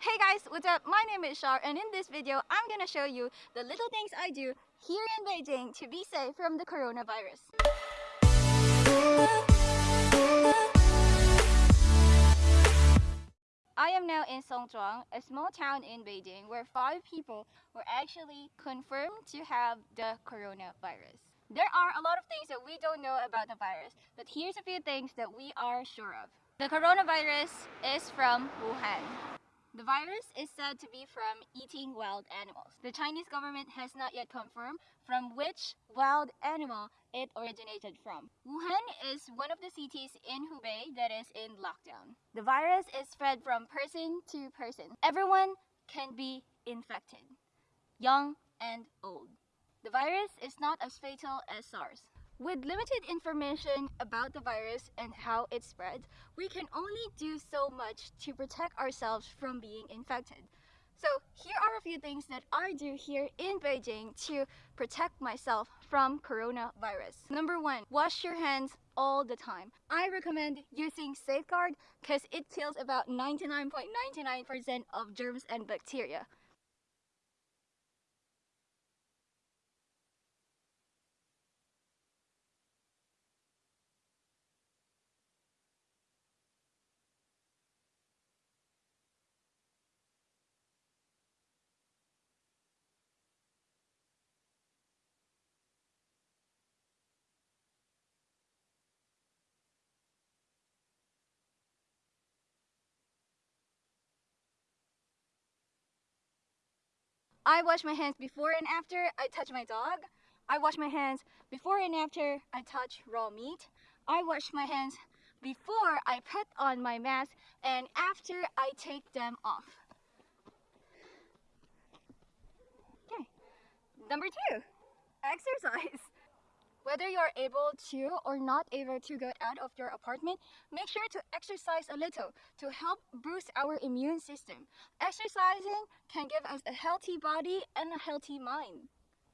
Hey guys, what's up? My name is Shar and in this video, I'm gonna show you the little things I do here in Beijing to be safe from the coronavirus. I am now in Songzhuang, a small town in Beijing where five people were actually confirmed to have the coronavirus. There are a lot of things that we don't know about the virus, but here's a few things that we are sure of. The coronavirus is from Wuhan. The virus is said to be from eating wild animals. The Chinese government has not yet confirmed from which wild animal it originated from. Wuhan is one of the cities in Hubei that is in lockdown. The virus is spread from person to person. Everyone can be infected, young and old. The virus is not as fatal as SARS. With limited information about the virus and how it spreads, we can only do so much to protect ourselves from being infected. So here are a few things that I do here in Beijing to protect myself from coronavirus. Number one, wash your hands all the time. I recommend using Safeguard because it kills about 99.99% .99 of germs and bacteria. I wash my hands before and after I touch my dog. I wash my hands before and after I touch raw meat. I wash my hands before I put on my mask and after I take them off. Okay. Number two, exercise. Whether you're able to or not able to get out of your apartment, make sure to exercise a little to help boost our immune system. Exercising can give us a healthy body and a healthy mind.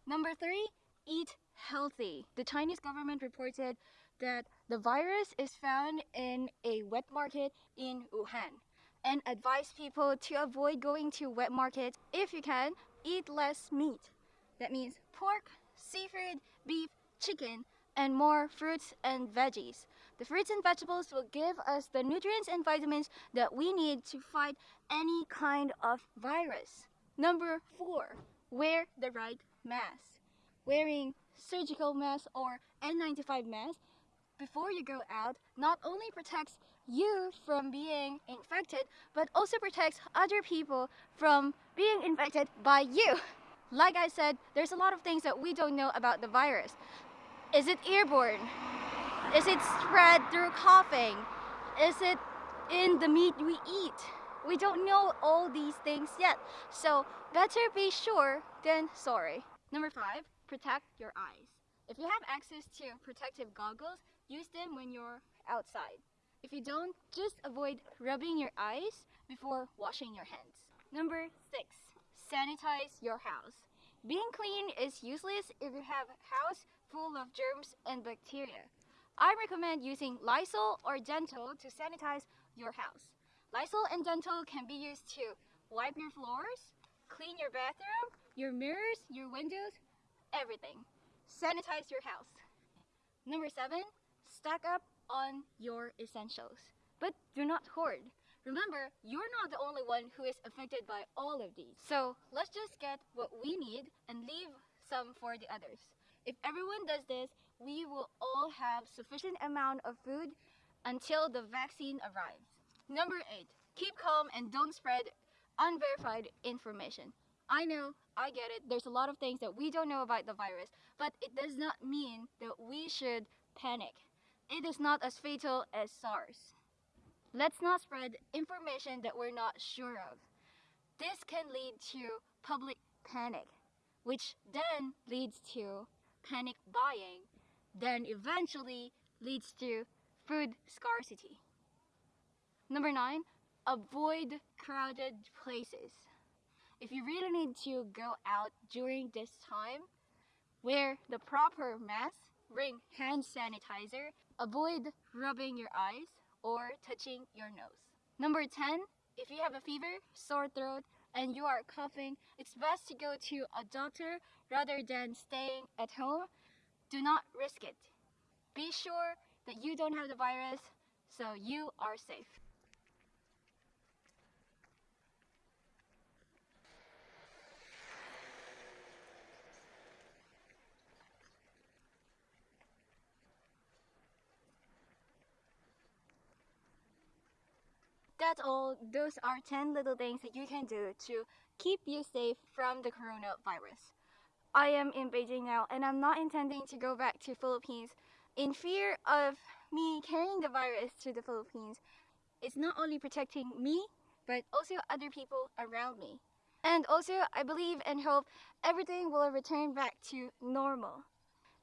Number three, eat healthy. The Chinese government reported that the virus is found in a wet market in Wuhan and advise people to avoid going to wet markets. If you can, eat less meat. That means pork, seafood, beef, chicken, and more fruits and veggies. The fruits and vegetables will give us the nutrients and vitamins that we need to fight any kind of virus. Number four, wear the right mask. Wearing surgical mask or N95 mask before you go out not only protects you from being infected, but also protects other people from being infected by you. Like I said, there's a lot of things that we don't know about the virus. Is it airborne? Is it spread through coughing? Is it in the meat we eat? We don't know all these things yet, so better be sure than sorry. Number five, protect your eyes. If you have access to protective goggles, use them when you're outside. If you don't, just avoid rubbing your eyes before washing your hands. Number six, sanitize your house. Being clean is useless if you have a house full of germs and bacteria. I recommend using Lysol or Dettol to sanitize your house. Lysol and Dettol can be used to wipe your floors, clean your bathroom, your mirrors, your windows, everything. Sanitize your house. Number seven, stack up on your essentials. But do not hoard. Remember, you're not the only one who is affected by all of these. So let's just get what we need and leave some for the others. If everyone does this, we will all have sufficient amount of food until the vaccine arrives. Number eight, keep calm and don't spread unverified information. I know, I get it, there's a lot of things that we don't know about the virus, but it does not mean that we should panic. It is not as fatal as SARS. Let's not spread information that we're not sure of. This can lead to public panic, which then leads to panic buying, then eventually leads to food scarcity. Number nine, avoid crowded places. If you really need to go out during this time, wear the proper mask, bring hand sanitizer, avoid rubbing your eyes, or touching your nose. Number 10, if you have a fever, sore throat, and you are coughing, it's best to go to a doctor rather than staying at home. Do not risk it. Be sure that you don't have the virus so you are safe. That's all. Those are 10 little things that you can do to keep you safe from the coronavirus. I am in Beijing now and I'm not intending to go back to Philippines in fear of me carrying the virus to the Philippines. It's not only protecting me, but also other people around me. And also, I believe and hope everything will return back to normal.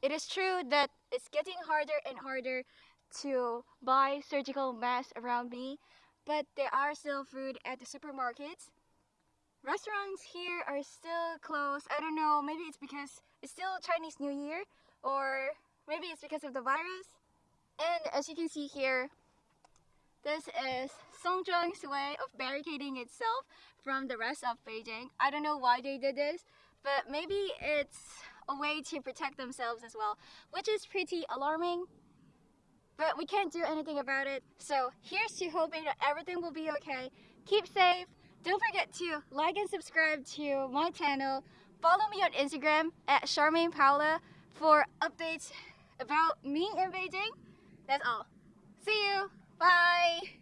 It is true that it's getting harder and harder to buy surgical masks around me, but there are still food at the supermarkets. Restaurants here are still closed. I don't know, maybe it's because it's still Chinese New Year, or maybe it's because of the virus. And as you can see here, this is Songzhuang's way of barricading itself from the rest of Beijing. I don't know why they did this, but maybe it's a way to protect themselves as well, which is pretty alarming. But we can't do anything about it. So here's to hoping that everything will be okay. Keep safe. Don't forget to like and subscribe to my channel. Follow me on Instagram at Charmaine Paula for updates about me in Beijing. That's all. See you. Bye.